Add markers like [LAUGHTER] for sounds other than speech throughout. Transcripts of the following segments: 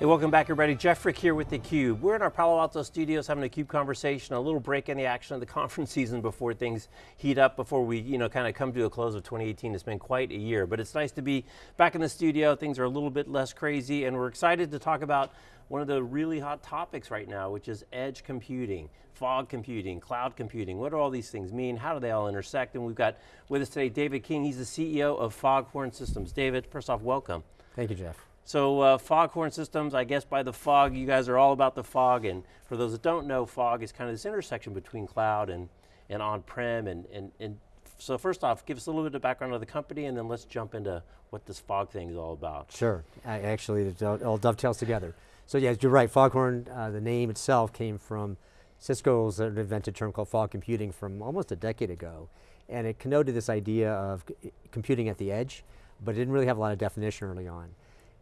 Hey, welcome back everybody. Jeff Frick here with theCUBE. We're in our Palo Alto studios having a CUBE conversation, a little break in the action of the [LAUGHS] conference season before things heat up, before we you know, kind of come to a close of 2018. It's been quite a year, but it's nice to be back in the studio. Things are a little bit less crazy and we're excited to talk about one of the really hot topics right now, which is edge computing, fog computing, cloud computing. What do all these things mean? How do they all intersect? And we've got with us today David King, he's the CEO of Foghorn Systems. David, first off, welcome. Thank you, Jeff. So uh, Foghorn Systems, I guess by the fog, you guys are all about the fog, and for those that don't know, fog is kind of this intersection between cloud and, and on-prem, and, and, and so first off, give us a little bit of background of the company, and then let's jump into what this fog thing is all about. Sure, I, actually it all dovetails together. So yeah, you're right, Foghorn, uh, the name itself came from Cisco's invented term called fog computing from almost a decade ago. And it connoted this idea of computing at the edge, but it didn't really have a lot of definition early on.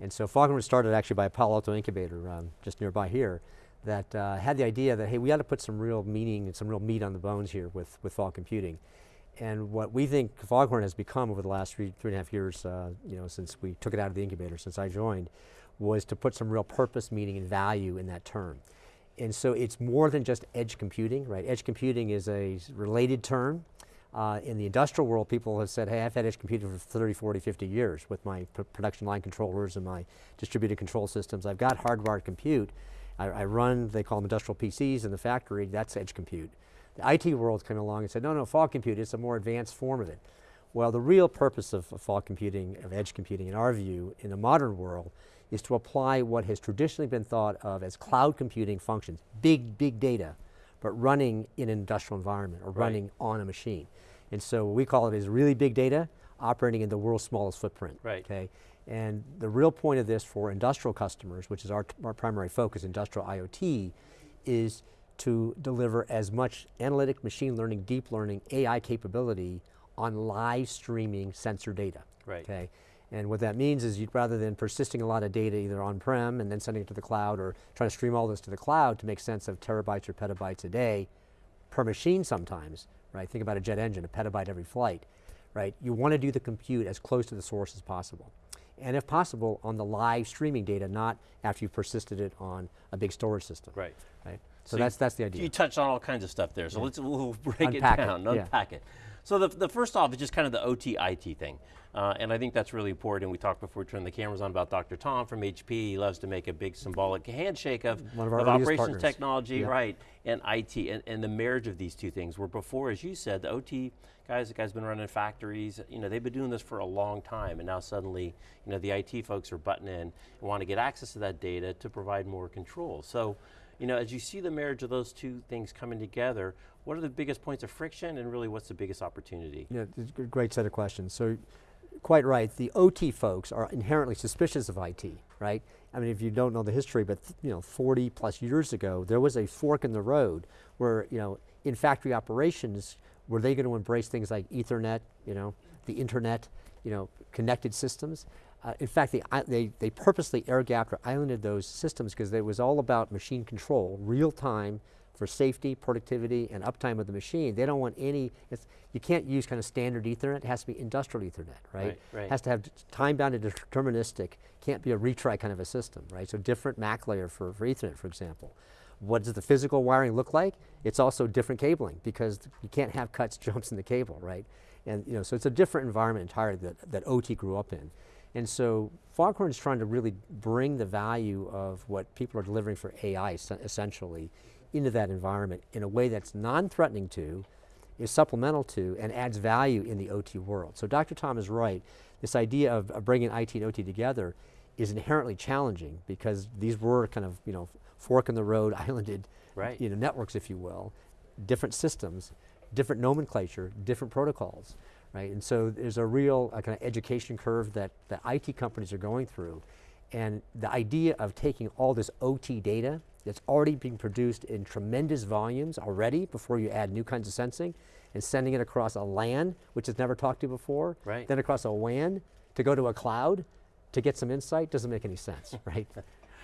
And so Foghorn was started actually by a Palo Alto incubator um, just nearby here that uh, had the idea that, hey, we got to put some real meaning and some real meat on the bones here with, with fog computing. And what we think Foghorn has become over the last three, three and a half years, uh, you know, since we took it out of the incubator, since I joined, was to put some real purpose, meaning, and value in that term. And so it's more than just edge computing, right? Edge computing is a related term uh, in the industrial world, people have said, hey, I've had edge computing for 30, 40, 50 years with my production line controllers and my distributed control systems. I've got hardwired compute. I, I, run, they call them industrial PCs in the factory, that's edge compute. The IT world came along and said, no, no, fog compute, it's a more advanced form of it. Well, the real purpose of, of fog computing, of edge computing, in our view, in the modern world, is to apply what has traditionally been thought of as cloud computing functions, big, big data, but running in an industrial environment or right. running on a machine. And so what we call it is really big data operating in the world's smallest footprint. Right. Okay. And the real point of this for industrial customers, which is our, our primary focus, industrial IoT, is to deliver as much analytic, machine learning, deep learning, AI capability on live streaming sensor data. Right. Okay. And what that means is you'd rather than persisting a lot of data either on-prem and then sending it to the cloud or trying to stream all this to the cloud to make sense of terabytes or petabytes a day per machine sometimes, right? Think about a jet engine, a petabyte every flight, right? You want to do the compute as close to the source as possible. And if possible, on the live streaming data, not after you've persisted it on a big storage system. Right. Right. So, so that's, you, that's the idea. You touched on all kinds of stuff there, so yeah. let's we'll break unpack it down, it. unpack yeah. it. So the, the first off is just kind of the OT IT thing. Uh, and I think that's really important. We talked before we turned the cameras on about Dr. Tom from HP. He loves to make a big symbolic handshake of, of, of operations partners. technology, yeah. right, and IT, and, and the marriage of these two things. Where before, as you said, the OT guys, the guys been running factories, you know, they've been doing this for a long time, and now suddenly, you know, the IT folks are butting in and want to get access to that data to provide more control. So, you know, as you see the marriage of those two things coming together, what are the biggest points of friction and really what's the biggest opportunity? Yeah, great set of questions. So quite right, the OT folks are inherently suspicious of IT, right? I mean, if you don't know the history, but you know, 40 plus years ago, there was a fork in the road where, you know, in factory operations, were they going to embrace things like ethernet, you know, the internet, you know, connected systems? Uh, in fact, they, they, they purposely air gapped or islanded those systems because it was all about machine control, real time, for safety, productivity, and uptime of the machine. They don't want any, you can't use kind of standard ethernet, it has to be industrial ethernet, right? Right, right. It has to have time-bound and deterministic, can't be a retry kind of a system, right? So different MAC layer for, for ethernet, for example. What does the physical wiring look like? It's also different cabling because you can't have cuts, [LAUGHS] jumps in the cable, right? And you know, so it's a different environment entirely that, that OT grew up in. And so Foghorn is trying to really bring the value of what people are delivering for AI essentially into that environment in a way that's non-threatening to, is supplemental to, and adds value in the OT world. So Dr. Tom is right. This idea of, of bringing IT and OT together is inherently challenging because these were kind of, you know, fork in the road, [LAUGHS] islanded right. you know, networks, if you will, different systems, different nomenclature, different protocols, right? And so there's a real uh, kind of education curve that the IT companies are going through. And the idea of taking all this OT data that's already being produced in tremendous volumes already before you add new kinds of sensing and sending it across a LAN, which has never talked to before, right. then across a WAN to go to a cloud to get some insight doesn't make any sense, [LAUGHS] right?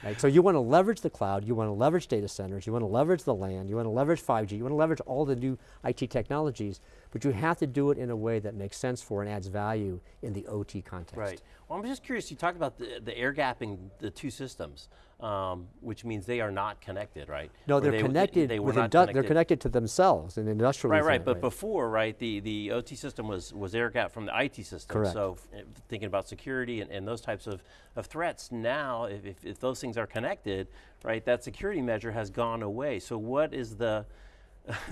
right? So you want to leverage the cloud, you want to leverage data centers, you want to leverage the LAN, you want to leverage 5G, you want to leverage all the new IT technologies, but you have to do it in a way that makes sense for and adds value in the OT context. Right. Well, I'm just curious, you talked about the, the air gapping the two systems, um, which means they are not connected, right? No, Or they're they- connected they were with not indu- they're connected to themselves in industrial Right, right, but before, right, the, the OT system was, was air gap from the IT system. Correct. So eh, thinking about security and, and those types of, of threats, now if, if, if those things are connected, right, that security measure has gone away. So what is the, [LAUGHS]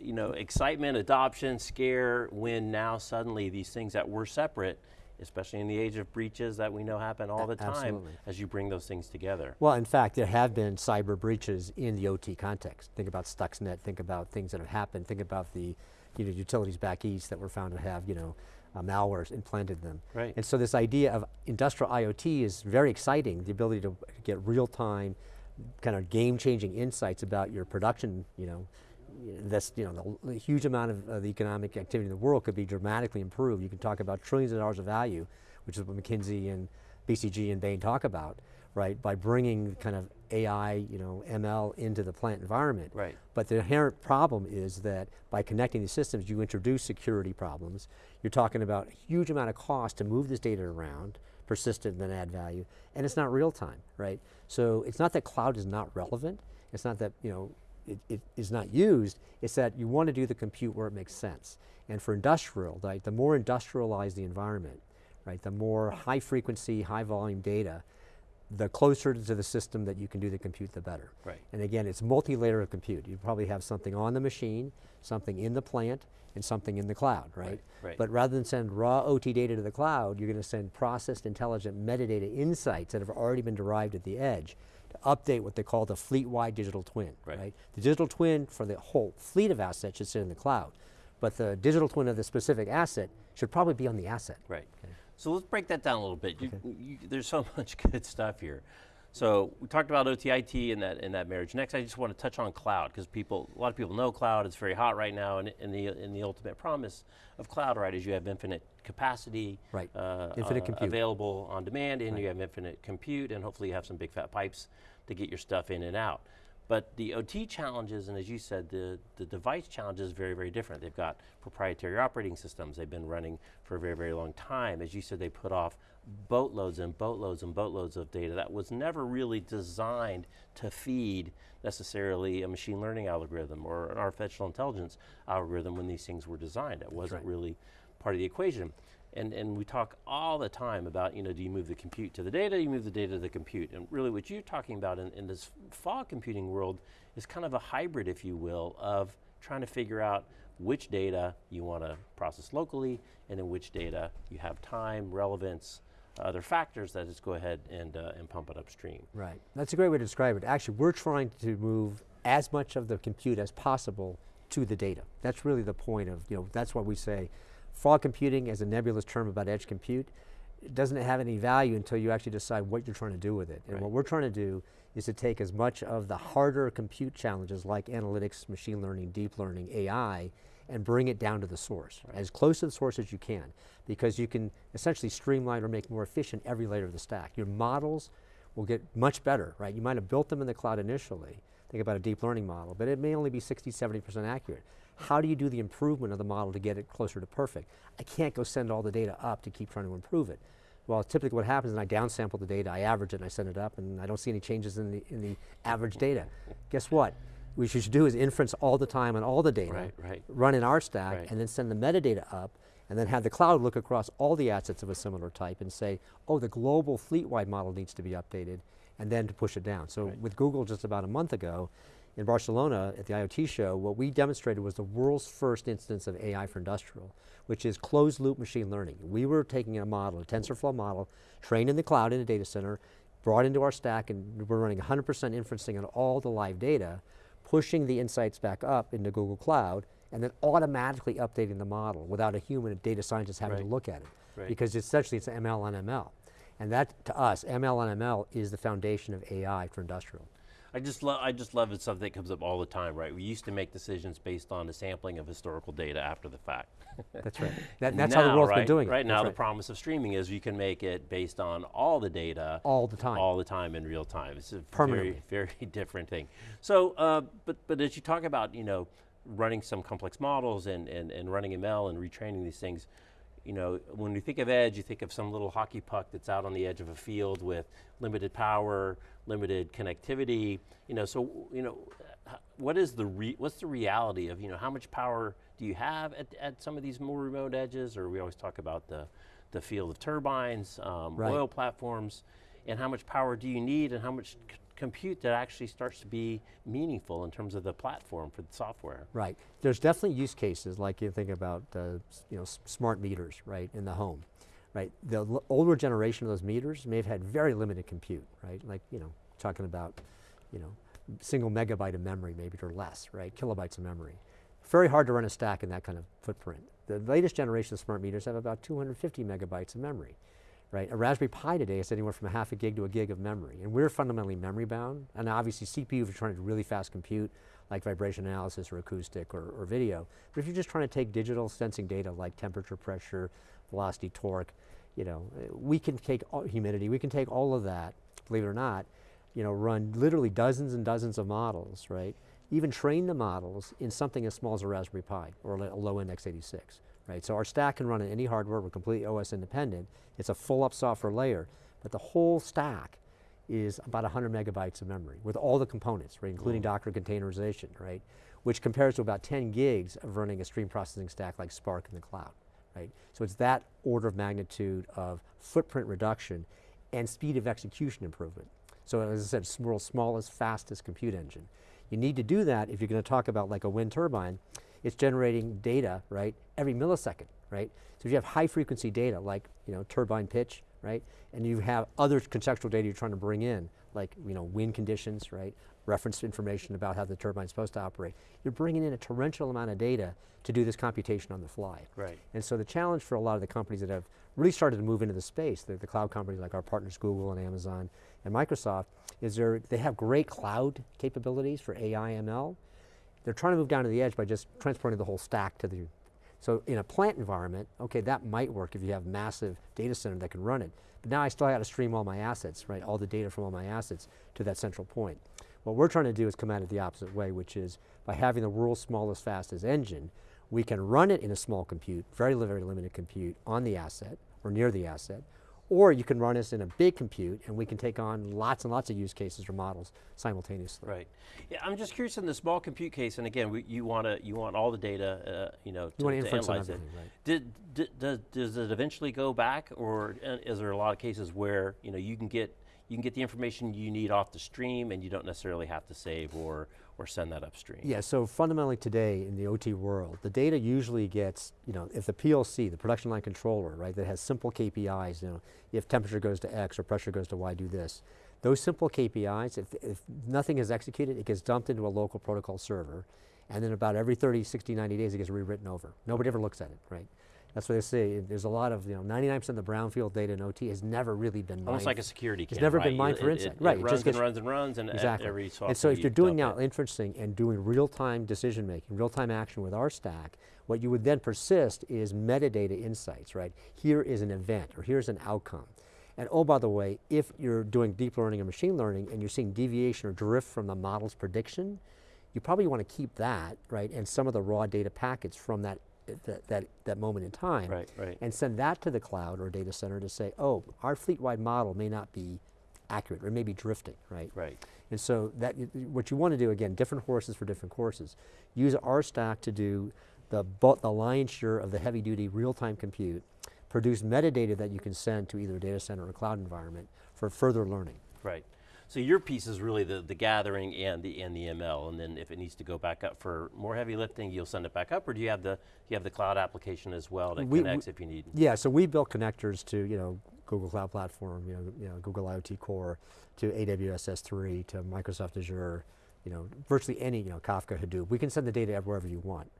you know, excitement, adoption, scare when now suddenly these things that were separate, especially in the age of breaches that we know happen all the time, absolutely. as you bring those things together. Well, in fact, there have been cyber breaches in the OT context. Think about Stuxnet, think about things that have happened, think about the you know, utilities back east that were found to have you know, uh, malwares implanted them. Right. And so this idea of industrial IoT is very exciting, the ability to get real-time, kind of game-changing insights about your production, you know, that's, you know, the, the huge amount of, of the economic activity in the world could be dramatically improved. You can talk about trillions of dollars of value, which is what McKinsey and BCG and Bain talk about, right? By bringing kind of AI, you know, ML into the plant environment. Right. But the inherent problem is that by connecting these systems, you introduce security problems. You're talking about a huge amount of cost to move this data around, persistent then add value, and it's not real time, right? So it's not that cloud is not relevant. It's not that, you know, it, it is not used, it's that you want to do the compute where it makes sense. And for industrial, right, the more industrialized the environment, right, the more high frequency, high volume data, the closer to the system that you can do the compute, the better. Right. And again, it's multi-layer of compute. You probably have something on the machine, something in the plant, and something in the cloud, right? Right, right. But rather than send raw OT data to the cloud, you're going to send processed intelligent metadata insights that have already been derived at the edge to update what they call the fleet-wide digital twin, Right. right? The digital twin for the whole fleet of assets should sit in the cloud. But the digital twin of the specific asset should probably be on the asset. Right. So let's break that down a little bit. You, you, there's so [LAUGHS] much good stuff here. So we talked about OTIT and that in that marriage. Next, I just want to touch on cloud because people, a lot of people know cloud. It's very hot right now, and, and the and the ultimate promise of cloud, right, is you have infinite capacity, Right. uh, Infinite uh, compute. available on demand, and you have infinite compute, and hopefully you have some big fat pipes to get your stuff in and out. But the OT challenges, and as you said, the, the device challenge is very, very different. They've got proprietary operating systems. They've been running for a very, very long time. As you said, they put off boatloads and boatloads and boatloads of data that was never really designed to feed necessarily a machine learning algorithm or an artificial intelligence algorithm when these things were designed. It wasn't right. really part of the equation. And, and we talk all the time about, you know, do you move the compute to the data, do you move the data to the compute. And really what you're talking about in, in this fog computing world is kind of a hybrid, if you will, of trying to figure out which data you want to process locally and then which data you have time, relevance, other factors that just go ahead and, uh, and pump it upstream. Right. That's a great way to describe it. Actually, we're trying to move as much of the compute as possible to the data. That's really the point of, you know, that's what we say. Fog computing as a nebulous term about edge compute, it doesn't have any value until you actually decide what you're trying to do with it. And Right. what we're trying to do is to take as much of the harder compute challenges like analytics, machine learning, deep learning, AI, and bring it down to the source, as close to the source as you can, because you can essentially streamline or make more efficient every layer of the stack. Your models will get much better, right? You might have built them in the cloud initially, think about a deep learning model, but it may only be 60, 70% accurate. How do you do the improvement of the model to get it closer to perfect? I can't go send all the data up to keep trying to improve it. Well, typically what happens is I downsample the data, I average it, and I send it up, and I don't see any changes in the, in the average data. Guess what? What you should do is inference all the time on all the data, Right, right. run in our stack, Right. and then send the metadata up, and then have the cloud look across all the assets of a similar type and say, oh, the global fleet-wide model needs to be updated, and then to push it down. So with Google just about a month ago, in Barcelona at the IoT show, what we demonstrated was the world's first instance of AI for industrial, which is closed loop machine learning. We were taking a model, a TensorFlow model, trained in the cloud in a data center, brought into our stack, and we're running 100% inferencing on all the live data, pushing the insights back up into Google Cloud, and then automatically updating the model without a human data scientist having Right. to look at it. Right. Because essentially it's ML on ML. And that, to us, ML on ML is the foundation of AI for industrial. I just love I just love it's something that comes up all the time, right? We used to make decisions based on the sampling of historical data after the fact. That's right. [LAUGHS] That, that's how the Now, world's right, been doing it. Right now, the promise of streaming is you can make it based on all the data, All the time. all the time in real time. It's a very, very [LAUGHS] different thing. So, uh, but but as you talk about, you know, running some complex models and and, and running ML and retraining these things, you know, when you think of edge, you think of some little hockey puck that's out on the edge of a field with limited power, limited connectivity. You know, so you know, what is the re what's the reality of you know how much power do you have at, at some of these more remote edges? Or we always talk about the the field of turbines, um, Right. oil platforms, and how much power do you need, and how much compute that actually starts to be meaningful in terms of the platform for the software. Right. There's definitely use cases like you think about, uh, you know, smart meters, right, in the home, right. The older generation of those meters may have had very limited compute, right. Like, you know, talking about, you know, single megabyte of memory maybe or less, right, kilobytes of memory. Very hard to run a stack in that kind of footprint. The latest generation of smart meters have about 250 megabytes of memory, right? A Raspberry Pi today is anywhere from a half a gig to a gig of memory, and we're fundamentally memory bound. And obviously CPU if you're trying to really fast compute, like vibration analysis or acoustic or, or video. But if you're just trying to take digital sensing data like temperature, pressure, velocity, torque, you know, we can take all, humidity, we can take all of that, believe it or not, you know, run literally dozens and dozens of models, right? Even train the models in something as small as a Raspberry Pi or a low-end x86, right? So our stack can run on any hardware, we're completely OS independent. It's a full up software layer, but the whole stack is about 100 megabytes of memory with all the components, right, including Docker containerization, right, which compares to about 10 gigs of running a stream processing stack like Spark in the cloud, right? So it's that order of magnitude of footprint reduction and speed of execution improvement. So as I said, it's the world's smallest, fastest compute engine. You need to do that if you're going to talk about like a wind turbine, it's generating data, right, every millisecond, right? So if you have high frequency data like, you know, turbine pitch, right, and you have other contextual data you're trying to bring in, like, you know, wind conditions, right, reference information about how the turbine's supposed to operate, you're bringing in a torrential amount of data to do this computation on the fly. Right. And so the challenge for a lot of the companies that have really started to move into the space, the, the cloud companies like our partners Google and Amazon and Microsoft, is they have great cloud capabilities for AI, ML. They're trying to move down to the edge by just transporting the whole stack to the, so in a plant environment, okay, that might work if you have massive data center that can run it. But now I still got to stream all my assets, right, all the data from all my assets to that central point. What we're trying to do is come at it the opposite way, which is by having the world's smallest, fastest engine, we can run it in a small compute, very, very limited compute on the asset or near the asset, or you can run this in a big compute and we can take on lots and lots of use cases or models simultaneously. Right. Yeah, I'm just curious in the small compute case, and again, we, you want to you want all the data, uh, you know, to, You want to analyze it. right? Did, did, does, does it eventually go back, or uh, is there a lot of cases where you know you can get you can get the information you need off the stream, and you don't necessarily have to save or or send that upstream? Yeah, so fundamentally today in the OT world, the data usually gets, you know, if the PLC, the production line controller, right, that has simple KPIs, you know, if temperature goes to X or pressure goes to Y, do this. Those simple KPIs, if, if nothing is executed, it gets dumped into a local protocol server, and then about every 30, 60, 90 days it gets rewritten over. Nobody ever looks at it, right? That's what they say, there's a lot of, you know, 99% of the brownfield data in OT has never really been Almost mined like a security It's never right? been mined You- for it- insight. it- Right, It it runs just gets- and runs and runs, and Exactly. every so and so if you're doing now it. inferencing and doing real-time decision making, real-time action with our stack, what you would then persist is metadata insights, right? Here is an event or here's an outcome. And oh, by the way, if you're doing deep learning or machine learning and you're seeing deviation or drift from the model's prediction, you probably want to keep that, right? And some of the raw data packets from that, that, that, that moment in time Right, right. and send that to the cloud or data center to say, oh, our fleet-wide model may not be accurate or it may be drifting, right? Right. And so that what you want to do again, different horses for different courses. Use our stack to do the the lion's share of the heavy duty real time compute. Produce metadata that you can send to either a data center or a cloud environment for further learning. Right. So your piece is really the, the gathering and the and the ML, and then if it needs to go back up for more heavy lifting, you'll send it back up, or do you have the you have the cloud application as well that We- connects if you need? Yeah, so we built connectors to you know Google Cloud Platform, you know, you know Google IoT Core, to AWS S3, to Microsoft Azure, you know, virtually any you know Kafka, Hadoop. We can send the data wherever you want.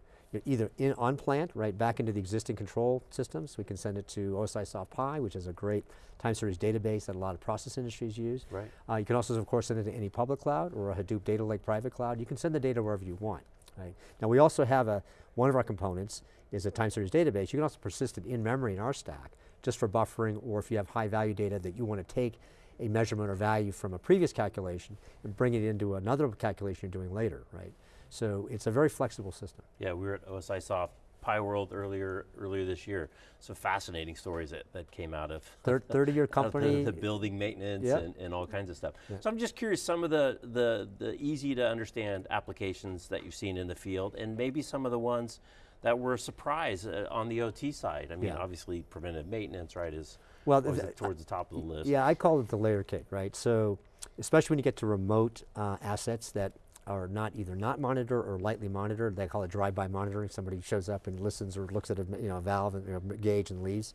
Either in on plant, right, back into the existing control systems. We can send it to OSI Soft Pi, which is a great time series database that a lot of process industries use. Right. Uh, you can also, of course, send it to any public cloud or a Hadoop Data Lake private cloud. You can send the data wherever you want. Right? Now we also have a, one of our components is a time series database. You can also persist it in memory in our stack, just for buffering or if you have high value data that you want to take a measurement or value from a previous calculation and bring it into another calculation you're doing later, right? So it's a very flexible system. Yeah, we were at OSI Soft Pi World earlier earlier this year. Some fascinating stories that, that came out of Thir [LAUGHS] 30 year company. the, the building maintenance Yep. and, and all kinds of stuff. So I'm just curious some of the, the, the easy to understand applications that you've seen in the field and maybe some of the ones that were a surprise uh, on the OT side. I mean, Yeah. obviously preventive maintenance, right, is Well, th- towards the top of the list. Yeah, I call it the layer cake, right? So, especially when you get to remote uh, assets that are not either not monitored or lightly monitored, they call it drive-by monitoring. Somebody shows up and listens or looks at a you know, valve and you know, gauge and leaves.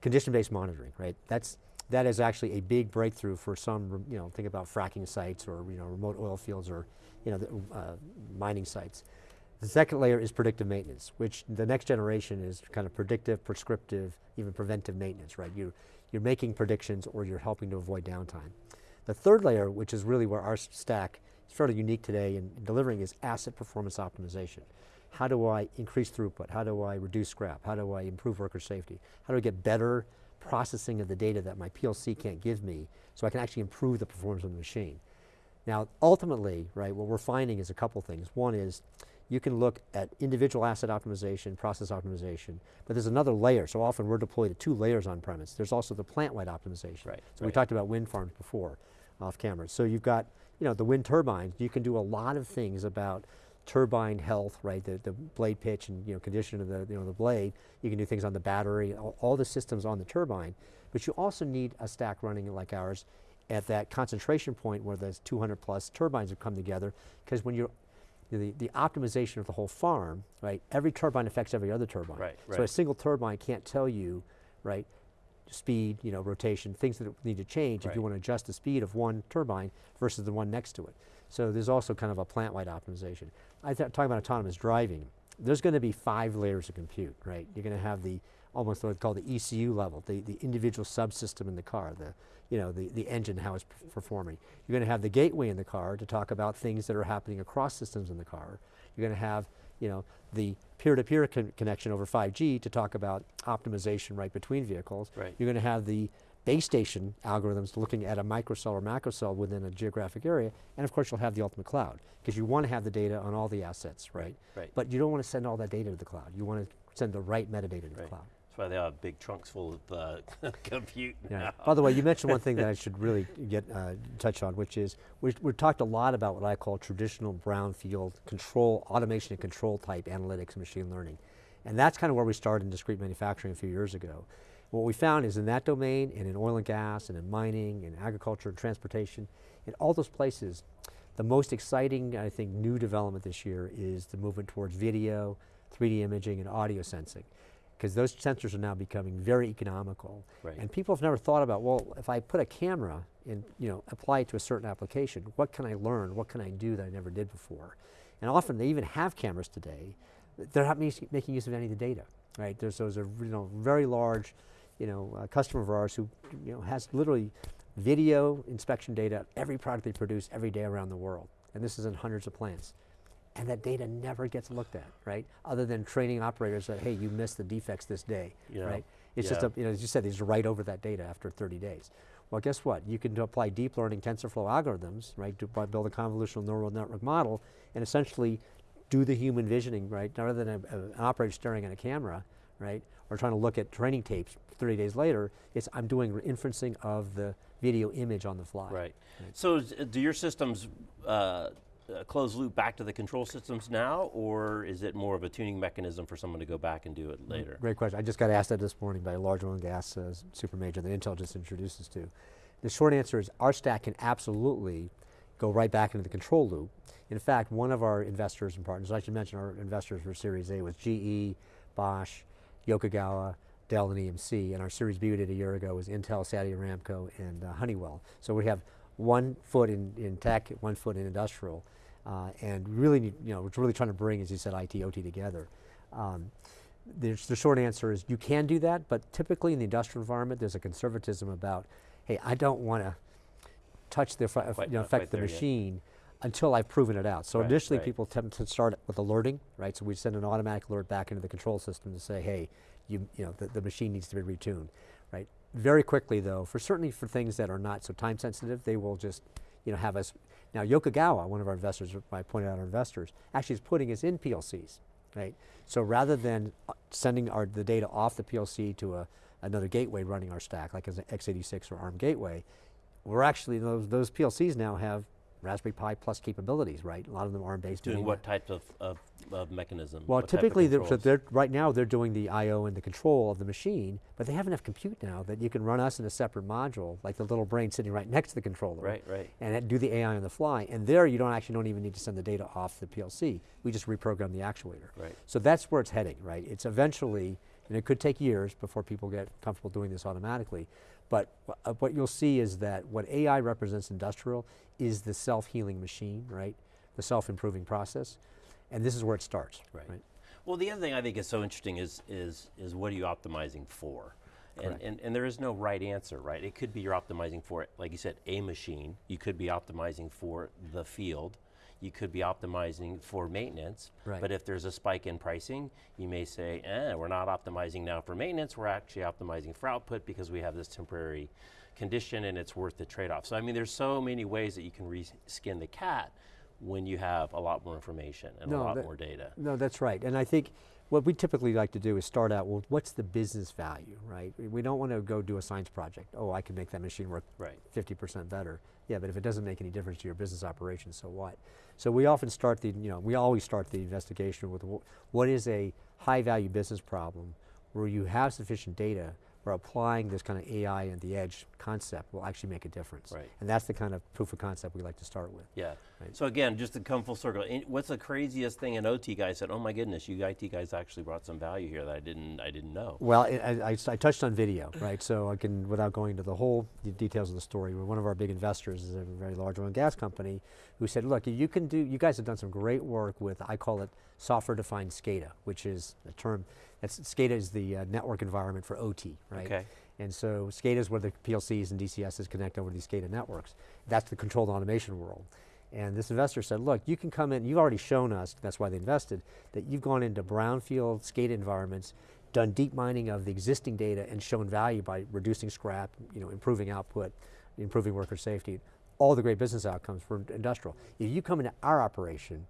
Condition-based monitoring, right? That's that is actually a big breakthrough for some, you know, think about fracking sites or you know remote oil fields or you know the, uh, mining sites. The second layer is predictive maintenance, which the next generation is kind of predictive, prescriptive, even preventive maintenance, right? You, you're making predictions or you're helping to avoid downtime. The third layer, which is really where our stack is fairly unique today in, in delivering, is asset performance optimization. How do I increase throughput? How do I reduce scrap? How do I improve worker safety? How do I get better processing of the data that my PLC can't give me so I can actually improve the performance of the machine? Now, ultimately, right, what we're finding is a couple things. One is you can look at individual asset optimization, process optimization, but there's another layer. So often we're deployed at two layers on premise. There's also the plant-wide optimization. Right, So we talked about wind farms before, off camera. So you've got, you know, the wind turbines. You can do a lot of things about turbine health, right? The, the blade pitch and you know condition of the you know the blade. You can do things on the battery, all, all the systems on the turbine. But you also need a stack running like ours at that concentration point where those 200 plus turbines have come together. Because when you're the, the optimization of the whole farm, right? Every turbine affects every other turbine. Right, right. So a single turbine can't tell you, right, speed, you know, rotation, things that need to change if you want to adjust the speed of one turbine versus the one next to it. So there's also kind of a plant-wide optimization. I th- talking about autonomous driving. There's going to be five layers of compute, right? You're going to have the almost what's called the ECU level, the, the individual subsystem in the car, the you know the, the engine how it's performing. You're going to have the gateway in the car to talk about things that are happening across systems in the car. You're going to have you know the peer-to-peer con- connection over 5G to talk about optimization right between vehicles. Right. You're going to have the base station algorithms looking at a microcell or macrocell within a geographic area, and of course you'll have the ultimate cloud because you want to have the data on all the assets, right? right. But you don't want to send all that data to the cloud. You want to send the right metadata to the cloud. That's why they have big trunks full of uh, [LAUGHS] compute Yeah. By the way, you mentioned one thing that I [LAUGHS] should really get uh, touch on, which is we we've talked a lot about what I call traditional brownfield control, automation and control type analytics and machine learning. And that's kind of where we started in discrete manufacturing a few years ago. What we found is in that domain and in oil and gas and in mining and agriculture and transportation, in all those places, the most exciting, I think, new development this year is the movement towards video, 3D imaging, and audio sensing. Because those sensors are now becoming very economical. Right. And people have never thought about, well, if I put a camera and you know, apply it to a certain application, what can I learn? What can I do that I never did before? And often they even have cameras today. They're not making use of any of the data, right? There's those are you know, very large you know, uh, customer of ours who you know, has literally video inspection data every product they produce every day around the world. And this is in hundreds of plants. And that data never gets looked at, right? Other than training operators that, hey, you missed the defects this day, Yeah. right? It's just, a, you know, as you said, they just write over that data after 30 days. Well, guess what? You can apply deep learning TensorFlow algorithms, right, to build a convolutional neural network model and essentially do the human visioning, right, rather than a, a- an operator staring at a camera, right, or trying to look at training tapes 30 days later, it's I'm doing re- inferencing of the video image on the fly. Right. So do your systems uh, uh, close loop back to the control systems now, or is it more of a tuning mechanism for someone to go back and do it later? Great question. I just got asked that this morning by a large oil and gas uh, super major that Intel just introduced us to. The short answer is our stack can absolutely go right back into the control loop. In fact, one of our investors and partners, I should mention our investors for Series A was GE, Bosch, Yokogawa, Dell, and EMC, and our Series B we did a year ago was Intel, Saudi Aramco, and uh, Honeywell. So we have one foot in, in tech, one foot in industrial, uh, and really, need, you know, we're really trying to bring, as you said, IT, OT together. Um, the, the short answer is you can do that, but typically in the industrial environment, there's a conservatism about, hey, I don't want to touch the, Quite you know, affect the there yet. machine until I've proven it out. So Right, initially right. people tend to start with alerting, right? So we send an automatic alert back into the control system to say, hey, you, you know, the, the machine needs to be retuned, right? Very quickly though, for certainly for things that are not so time sensitive, they will just, you know, have us. Now Yokogawa, one of our investors, I pointed out our investors, actually is putting us in PLCs, right? So rather than uh, sending our, the data off the PLC to a, another gateway running our stack, like as an x86 or ARM gateway, we're actually, those, those PLCs now have Raspberry Pi Plus capabilities, right? A lot of them are ARM based. Doing what type of, of, of mechanism? Well, What type of typically, they're, so they're, right now they're doing the I/O and the control of the machine, but they have enough compute now that you can run us in a separate module, like the little brain sitting right next to the controller, Right, right. and do the AI on the fly. And there, you don't actually don't even need to send the data off the PLC. We just reprogram the actuator. Right. So that's where it's heading, right? It's eventually, and it could take years before people get comfortable doing this automatically, but uh, what you'll see is that what AI represents industrial is the self-healing machine, right? The self-improving process. And this is where it starts, Right. right? Well, the other thing I think is so interesting is is is what are you optimizing for? And, Correct. and, and there is no right answer, right? It could be you're optimizing for, like you said, a machine. You could be optimizing for the field. You could be optimizing for maintenance. Right. But if there's a spike in pricing, you may say, eh, we're not optimizing now for maintenance. We're actually optimizing for output because we have this temporary condition and it's worth the trade-off. So I mean, there's so many ways that you can reskin the cat when you have a lot more information and a lot that- more data. No, that's right. And I think what we typically like to do is start out, well, what's the business value, right? We- don't want to go do a science project. Oh, I can make that machine work Right. 50% better. Yeah, but if it doesn't make any difference to your business operation, so what? So we often start the, you know, we always start the investigation with what is a high value business problem where you have sufficient data where applying this kind of AI and the edge concept will actually make a difference. Right. And that's the kind of proof of concept we like to start with. Yeah. Right. So again, just to come full circle, what's the craziest thing an OT guy said? Oh my goodness, you IT guys actually brought some value here that I didn't, I didn't know. Well, I touched on video, right? So I can, without going into the whole de- details of the story, one of our big investors is a very large oil and gas company who said, look, you can do, you guys have done some great work with, I call it software-defined SCADA, which is a term, that's, SCADA is the uh, network environment for OT, right? Okay. And so SCADA is where the PLCs and DCSs connect over these SCADA networks. That's the controlled automation world. And this investor said, look, you can come in, you've already shown us, that's why they invested, that you've gone into brownfield SCADA environments, done deep mining of the existing data and shown value by reducing scrap, you know, improving output, improving worker safety, all the great business outcomes for industrial. If you come into our operation,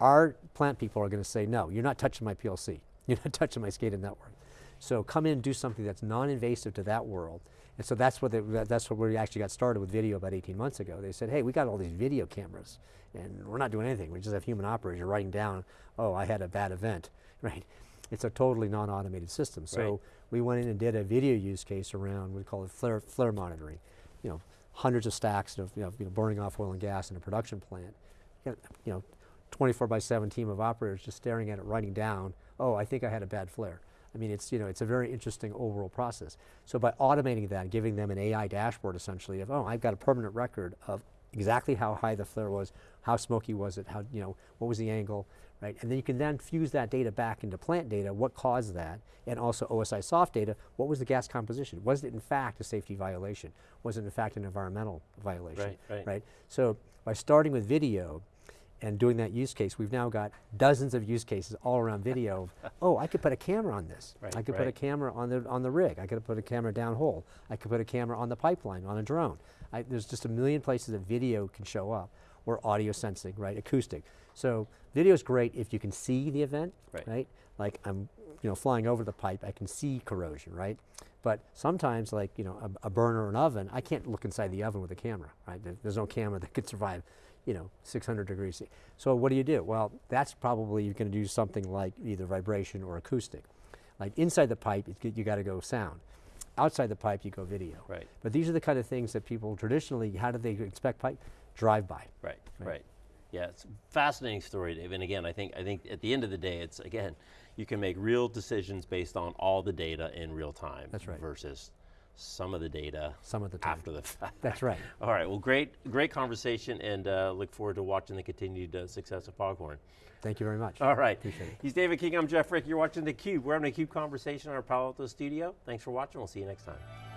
our plant people are going to say, no, you're not touching my PLC. [LAUGHS] You're not touching my SCADA network. So come in and do something that's non-invasive to that world. And so that's what they, that's what we actually got started with video about 18 months ago. They said, hey, we got all these video cameras and we're not doing anything. We just have human operators writing down, oh, I had a bad event, [LAUGHS] right? It's a totally non-automated system. So Right. we went in and did a video use case around, we call it flare, flare monitoring. You know, hundreds of stacks of, you know, you know, burning off oil and gas in a production plant. You know, 24 by 7 team of operators just staring at it, writing down, oh, I think I had a bad flare. I mean, it's, you know, it's a very interesting overall process. So by automating that, and giving them an AI dashboard essentially of, oh, I've got a permanent record of exactly how high the flare was, how smoky was it, how, you know, what was the angle, right? And then you can then fuse that data back into plant data, what caused that, and also OSI soft data, what was the gas composition? Was it in fact a safety violation? Was it in fact an environmental violation? right? Right, right. So by starting with video and doing that use case, we've now got dozens of use cases all around video. of, [LAUGHS] oh, I could put a camera on this. Right, I could put a camera on the on the rig. I could put a camera downhole. I could put a camera on the pipeline on a drone. I, there's just a million places that video can show up, or audio sensing, right? Acoustic. So video is great if you can see the event, Right. Like I'm, you know, flying over the pipe, I can see corrosion, right? But sometimes, like you know, a, a burner or an oven, I can't look inside the oven with a camera, right? There's no camera that could survive, you know, 600 degrees. C. So what do you do? Well, that's probably you're going to do something like either vibration or acoustic. Like inside the pipe, you got to go sound. Outside the pipe, you go video. Right. But these are the kind of things that people traditionally, how do they expect pipe? Drive by. Right, Right. right. Yeah, it's a fascinating story, Dave. And again, I think I think at the end of the day, it's again, you can make real decisions based on all the data in real time. That's right. Versus some of the data Some of the time. after the fact. That's right. [LAUGHS] All right. Well, great, great conversation, and uh, look forward to watching the continued uh, success of Foghorn. Thank you very much. All right. Appreciate it. He's David King. I'm Jeff Frick. You're watching theCUBE. We're having a CUBE conversation in our Palo Alto studio. Thanks for watching. We'll see you next time.